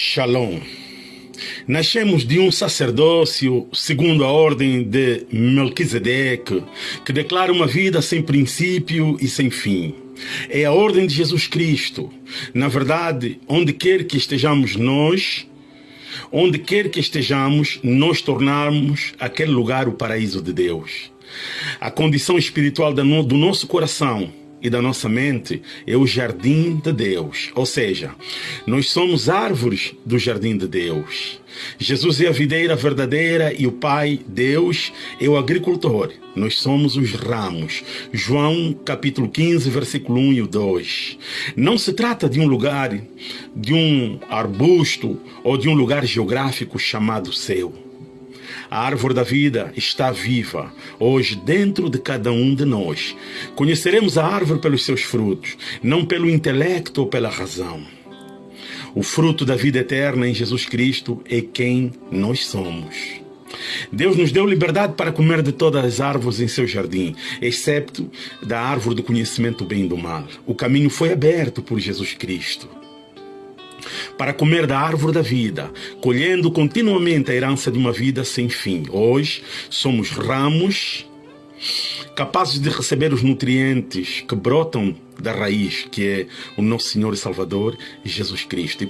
Shalom. Nascemos de um sacerdócio segundo a ordem de Melquisedeque, que declara uma vida sem princípio e sem fim. É a ordem de Jesus Cristo. Na verdade, onde quer que estejamos nós, onde quer que estejamos, nós tornarmos aquele lugar o paraíso de Deus. A condição espiritual do nosso coração e da nossa mente é o jardim de Deus. Ou seja, nós somos árvores do jardim de Deus. Jesus é a videira verdadeira e o Pai, Deus, é o agricultor. Nós somos os ramos. João capítulo 15, versículo 1 e 2. Não se trata de um lugar, de um arbusto ou de um lugar geográfico chamado céu. A árvore da vida está viva, hoje, dentro de cada um de nós. Conheceremos a árvore pelos seus frutos, não pelo intelecto ou pela razão. O fruto da vida eterna em Jesus Cristo é quem nós somos. Deus nos deu liberdade para comer de todas as árvores em seu jardim, excepto da árvore do conhecimento bem e do mal. O caminho foi aberto por Jesus Cristo para comer da árvore da vida, colhendo continuamente a herança de uma vida sem fim. Hoje somos ramos capazes de receber os nutrientes que brotam da raiz, que é o nosso Senhor e Salvador Jesus Cristo.